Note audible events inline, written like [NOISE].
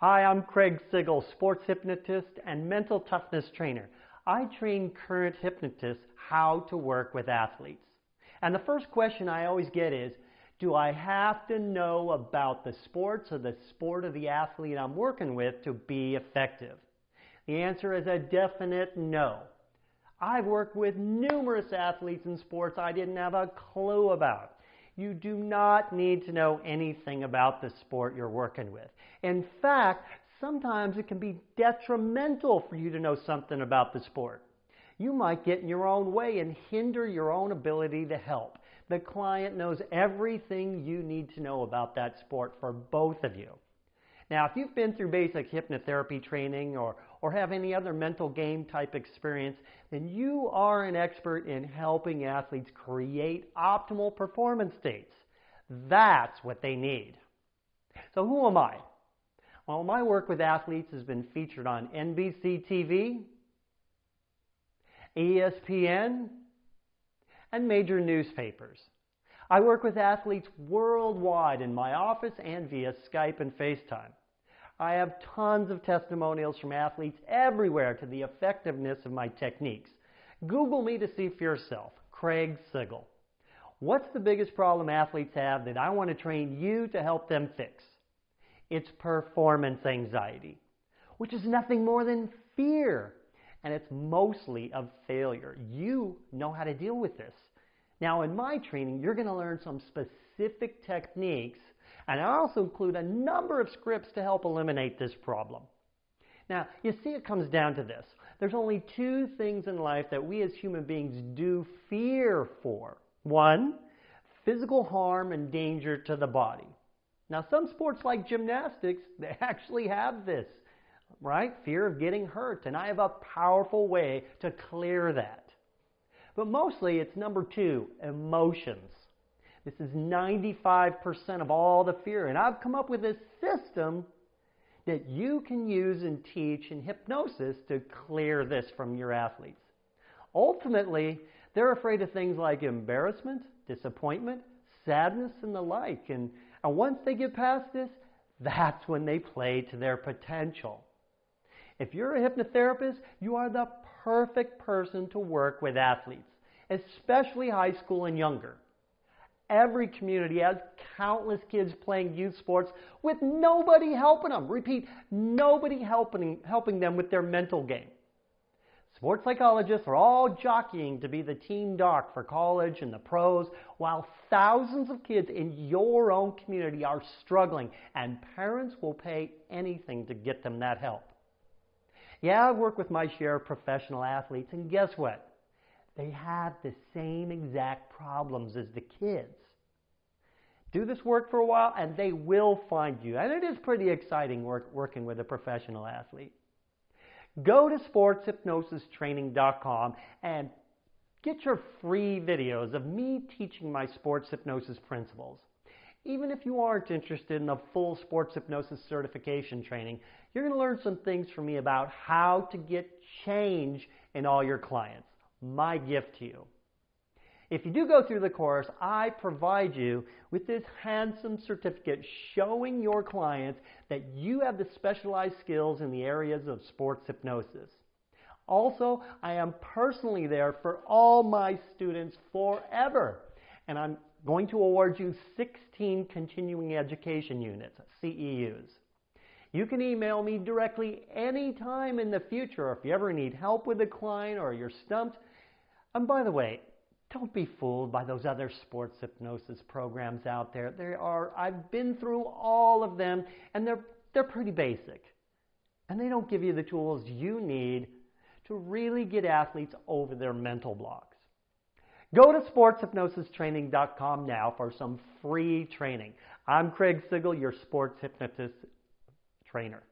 Hi, I'm Craig Sigl, sports hypnotist and mental toughness trainer. I train current hypnotists how to work with athletes. And the first question I always get is, do I have to know about the sports or the sport of the athlete I'm working with to be effective? The answer is a definite no. I've worked with numerous athletes in sports I didn't have a clue about. You do not need to know anything about the sport you're working with. In fact, sometimes it can be detrimental for you to know something about the sport. You might get in your own way and hinder your own ability to help. The client knows everything you need to know about that sport for both of you. Now, if you've been through basic hypnotherapy training or, or have any other mental game type experience, then you are an expert in helping athletes create optimal performance states. That's what they need. So who am I? Well, my work with athletes has been featured on NBC TV, ESPN, and major newspapers. I work with athletes worldwide in my office and via Skype and FaceTime. I have tons of testimonials from athletes everywhere to the effectiveness of my techniques. Google me to see for yourself, Craig Sigl. What's the biggest problem athletes have that I want to train you to help them fix? It's performance anxiety, which is nothing more than fear. And it's mostly of failure. You know how to deal with this. Now, in my training, you're going to learn some specific techniques, and I also include a number of scripts to help eliminate this problem. Now, you see, it comes down to this. There's only two things in life that we as human beings do fear for. One, physical harm and danger to the body. Now, some sports like gymnastics, [LAUGHS] they actually have this, right? Fear of getting hurt. And I have a powerful way to clear that. But mostly it's number two, emotions. This is 95% of all the fear. And I've come up with a system that you can use and teach in hypnosis to clear this from your athletes. Ultimately, they're afraid of things like embarrassment, disappointment, sadness, and the like. And, and once they get past this, that's when they play to their potential. If you're a hypnotherapist, you are the perfect person to work with athletes, especially high school and younger. Every community has countless kids playing youth sports with nobody helping them. Repeat, nobody helping, helping them with their mental game. Sports psychologists are all jockeying to be the team doc for college and the pros, while thousands of kids in your own community are struggling, and parents will pay anything to get them that help. Yeah, I've worked with my share of professional athletes, and guess what? They have the same exact problems as the kids. Do this work for a while, and they will find you. And it is pretty exciting work, working with a professional athlete. Go to sportshypnosistraining.com and get your free videos of me teaching my sports hypnosis principles. Even if you aren't interested in a full sports hypnosis certification training, you're going to learn some things from me about how to get change in all your clients. My gift to you. If you do go through the course, I provide you with this handsome certificate showing your clients that you have the specialized skills in the areas of sports hypnosis. Also, I am personally there for all my students forever. And I'm going to award you 16 continuing education units, CEUs. You can email me directly anytime in the future if you ever need help with a client or you're stumped. And by the way, don't be fooled by those other sports hypnosis programs out there. There are I've been through all of them and they're they're pretty basic. And they don't give you the tools you need to really get athletes over their mental blocks. Go to sportshypnosistraining.com now for some free training. I'm Craig Sigl, your sports hypnotist trainer.